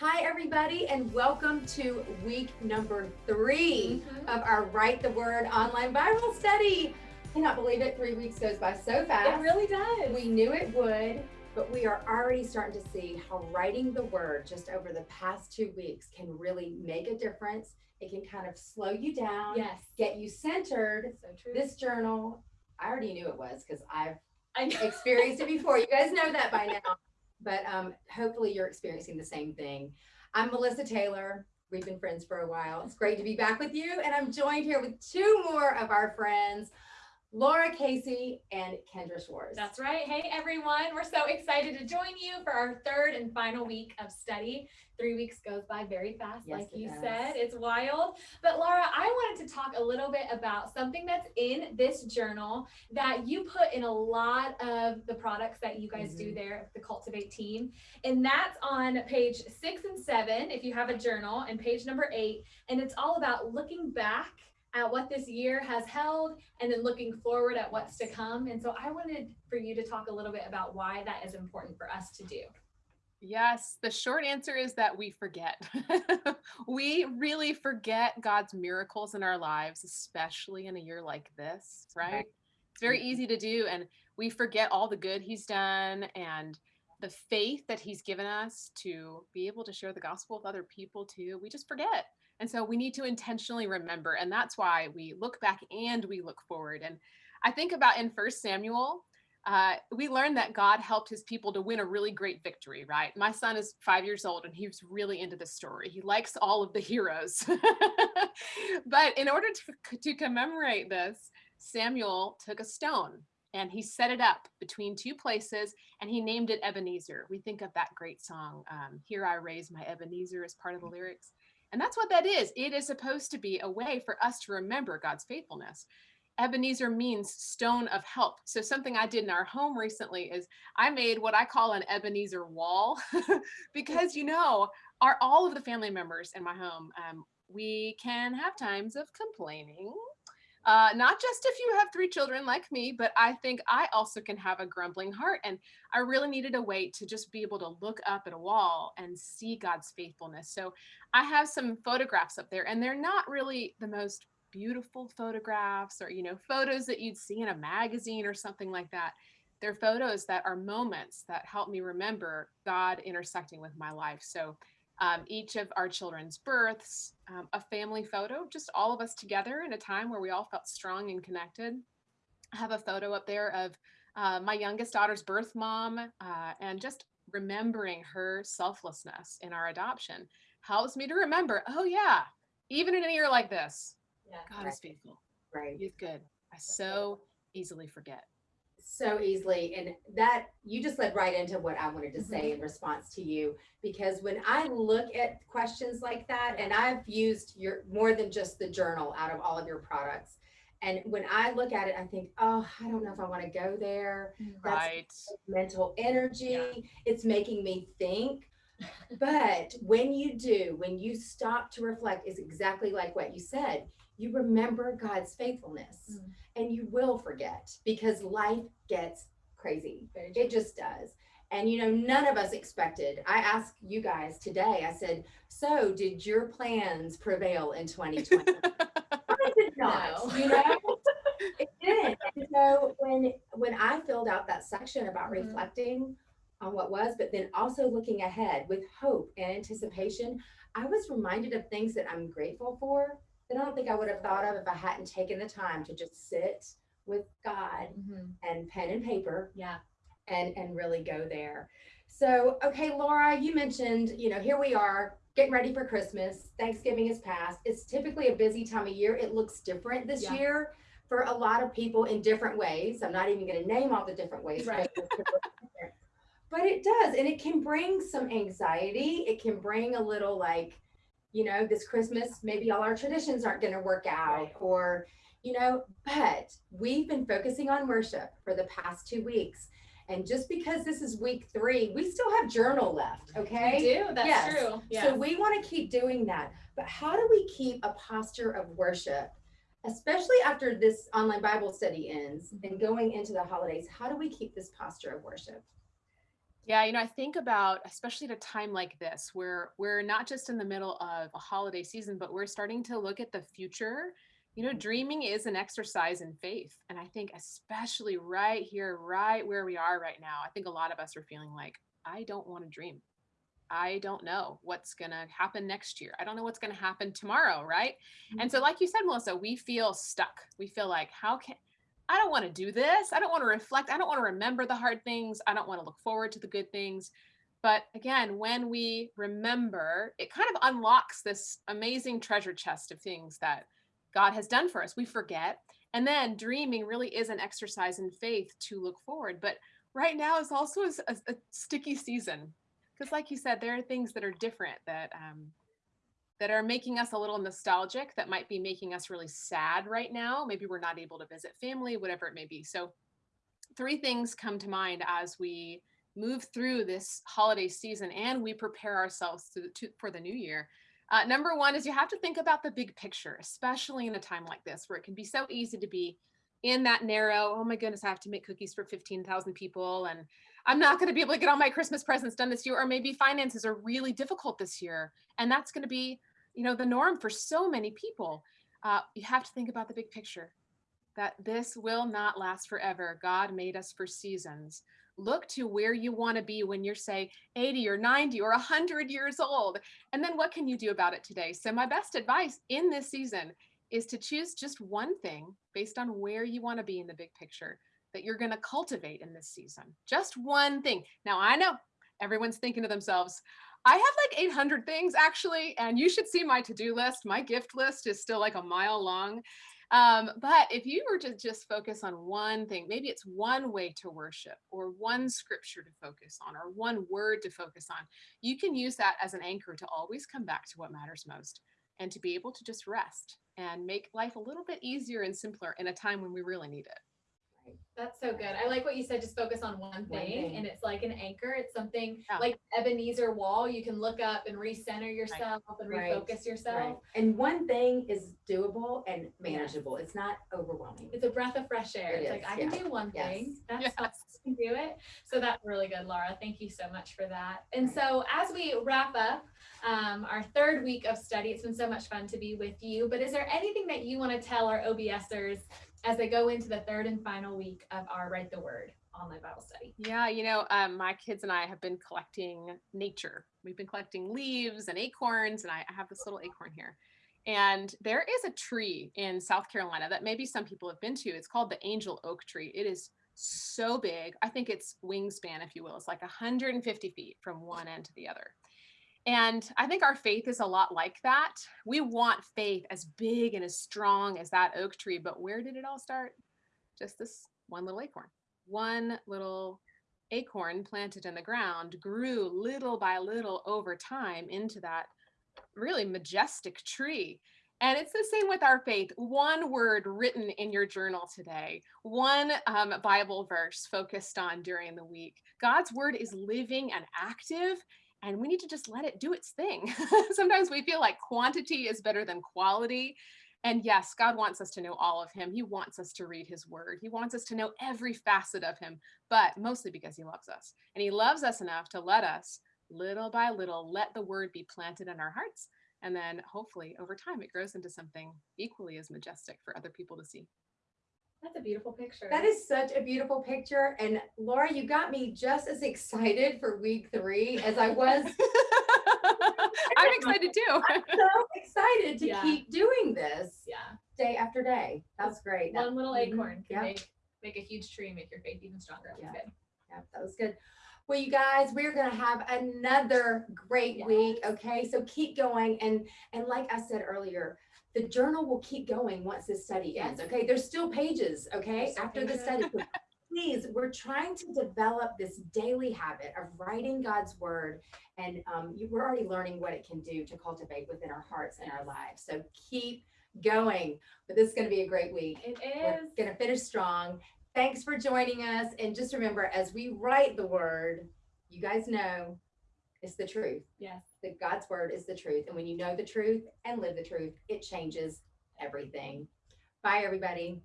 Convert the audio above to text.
Hi, everybody, and welcome to week number 3 Mhm. of our Write the Word online Bible study. You cannot believe it. Three weeks goes by so fast. It really does. We knew it would, but we are already starting to see how writing the word just over the past two weeks can really make a difference. It can kind of slow you down, yes. get you centered. So true. This journal, I already knew it was because I've I experienced it before. You guys know that by now. But um, hopefully you're experiencing the same thing. I'm Melissa Taylor. We've been friends for a while. It's great to be back with you. And I'm joined here with two more of our friends, Lara Casey and Kendra Schwartz. That's right. Hey, everyone. We're so excited to join you for our third and final week of study. Three weeks goes by very fast, Yes, like you does. said. It's wild. But Lara, I wanted to talk a little bit about something that's in this journal that you put in a lot of the products that you guys do Mhm. there, the Cultivate team. And that's on page six and seven, if you have a journal, and page number eight. And it's all about looking back at what this year has held and then looking forward at what's to come. And so I wanted for you to talk a little bit about why that is important for us to do. Yes, the short answer is that we forget. we really forget God's miracles in our lives, especially in a year like this, right? It's very Mhm. easy to do. And we forget all the good He's done and the faith that He's given us to be able to share the gospel with other people too. We just forget. And so we need to intentionally remember. And that's why we look back and we look forward. And I think about in First Samuel, uh, we learned that God helped his people to win a really great victory, right? My son is five years old and he's really into the story. He likes all of the heroes. but in order to, to commemorate this, Samuel took a stone and he set it up between two places and he named it Ebenezer. We think of that great song, um, Here I Raise My Ebenezer, as part of the lyrics. And that's what that is. It is supposed to be a way for us to remember God's faithfulness. Ebenezer means stone of help. So something I did in our home recently is I made what I call an Ebenezer wall because you know, are all of the family members in my home, um, we can have times of complaining. Uh, not just if you have three children like me, but I think I also can have a grumbling heart. And I really needed a way to just be able to look up at a wall and see God's faithfulness. So I have some photographs up there, and they're not really the most beautiful photographs or you know photos that you'd see in a magazine or something like that they're photos that are moments that help me remember god intersecting with my life so um, each of our children's births um, a family photo just all of us together in a time where we all felt strong and connected i have a photo up there of uh, my youngest daughter's birth mom uh, and just remembering her selflessness in our adoption helps me to remember oh yeah even in a year like this Yeah. God is faithful. right. He's good. I so easily forget. So easily and that you just led right into what i wanted to Mm-hmm. say in response to you because when i look at questions like that and i've used your more than just the journal out of all of your products and when i look at it i think oh i don't know if i want to go there That's- Right. mental energy Yeah. it's making me think but when you do when you stop to reflect is exactly like what you said you remember god's faithfulness Mm. and you will forget because life gets crazy it just does and you know none of us expected i asked you guys today i said so did your plans prevail in 2020 I did not, No. you know, it didn't. And so when when I filled out that section about Mhm. reflecting on what was, but then also looking ahead with hope and anticipation, I was reminded of things that I'm grateful for that I don't think I would have thought of if I hadn't taken the time to just sit with God Mhm. and pen and paper Yeah. and and really go there. So, okay, Lara, you mentioned, you know, here we are getting ready for Christmas. Thanksgiving is past. It's typically a busy time of year. It looks different this Yeah. year for a lot of people in different ways. I'm not even going to name all the different ways. Right. Because it's different. But it does, and it can bring some anxiety. It can bring a little like, you know, this Christmas, maybe all our traditions aren't going to work out, Right. or, you know, but we've been focusing on worship for the past two weeks. And just because this is week three, we still have journal left, okay? We do. That's Yes. true. Yeah. So we want to keep doing that. But how do we keep a posture of worship, especially after this online Bible study ends mm-hmm. and going into the holidays? How do we keep this posture of worship? Yeah, you know, I think about especially at a time like this where we're not just in the middle of a holiday season, but we're starting to look at the future. You know, dreaming is an exercise in faith. And I think especially right here, right where we are right now, I think a lot of us are feeling like, I don't want to dream. I don't know what's going to happen next year. I don't know what's going to happen tomorrow, right? And mm-hmm. so like you said, Melissa, we feel stuck. We feel like how can I don't want to do this. I don't want to reflect. I don't want to remember the hard things. I don't want to look forward to the good things. But again, when we remember, it kind of unlocks this amazing treasure chest of things that God has done for us. We forget. And then dreaming really is an exercise in faith to look forward. But right now is also a, a sticky season. Because like you said, there are things that are different that um, that are making us a little nostalgic, that might be making us really sad right now. Maybe we're not able to visit family, whatever it may be. So, three things come to mind as we move through this holiday season and we prepare ourselves to, to, for the new year. Uh, number one is you have to think about the big picture, especially in a time like this where it can be so easy to be in that narrow, oh my goodness, I have to make cookies for 15,000 people and I'm not going to be able to get all my Christmas presents done this year, or maybe finances are really difficult this year. And that's going to be you know the norm for so many people uh, you have to think about the big picture that this will not last forever. God made us for seasons. Look to where you want to be when you're say 80 or 90 or 100 years old and then what can you do about it today? So my best advice in this season is to choose just one thing based on where you want to be in the big picture that you're going to cultivate in this season. Just one thing. Now i know everyone's thinking to themselves I have like 800 things actually, and you should see my to-do list. My gift list is still like a mile long. Um, but if you were to just focus on one thing, maybe it's one way to worship or one scripture to focus on or one word to focus on, you can use that as an anchor to always come back to what matters most and to be able to just rest and make life a little bit easier and simpler in a time when we really need it. That's so good. I like what you said. Just focus on one thing, thing. and it's like an anchor. It's something Yeah. like Ebenezer wall. You can look up and recenter yourself and Right. refocus Right. yourself. And one thing is doable and manageable. It's not overwhelming. It's a breath of fresh air. It it's like is, I can do one Yes. thing. That's Yes. I can do it. So that's really good, Lara. Thank you so much for that. And so as we wrap up um, our third week of study, it's been so much fun to be with you. But is there anything that you want to tell our OBSers as they go into the third and final week of our Write the Word online Bible study? Yeah, you know, um, my kids and I have been collecting nature. We've been collecting leaves and acorns, and I I have this little acorn here. And there is a tree in South Carolina that maybe some people have been to. It's called the angel oak tree. It is so big. I think its wingspan, if you will, is like 150 feet from one end to the other. And I think our faith is a lot like that. We want faith as big and as strong as that oak tree, but where did it all start? Just this one little acorn. One little acorn planted in the ground grew little by little over time into that really majestic tree. And it's the same with our faith. One word written in your journal today, one um, Bible verse focused on during the week. God's word is living and active, and we need to just let it do its thing. Sometimes we feel like quantity is better than quality. And yes, God wants us to know all of Him. He wants us to read His word. He wants us to know every facet of Him, but mostly because He loves us. And He loves us enough to let us, little by little, let the word be planted in our hearts. And then hopefully over time, it grows into something equally as majestic for other people to see. That's a beautiful picture. That is such a beautiful picture. And Lara, you got me just as excited for week three as I was I'm excited too. I'm so excited to Yeah. keep doing this yeah. day after day. That's great. That- One little acorn can Yeah. make make a huge tree, make your faith even stronger. That's Yeah. good. Yeah, that was good. Well, you guys, we're gonna have another great week. Okay, so keep going, and and like I said earlier, the journal will keep going once this study ends. Okay, there's still pages. Okay, after the study. Please, we're trying to develop this daily habit of writing God's word, and um, you, we're already learning what it can do to cultivate within our hearts and our lives. So keep going. But this is going to be a great week. It is. We're going to finish strong. Thanks for joining us. And just remember, as we write the word, you guys know it's the truth. Yes. That God's word is the truth. And when you know the truth and live the truth, it changes everything. Bye, everybody.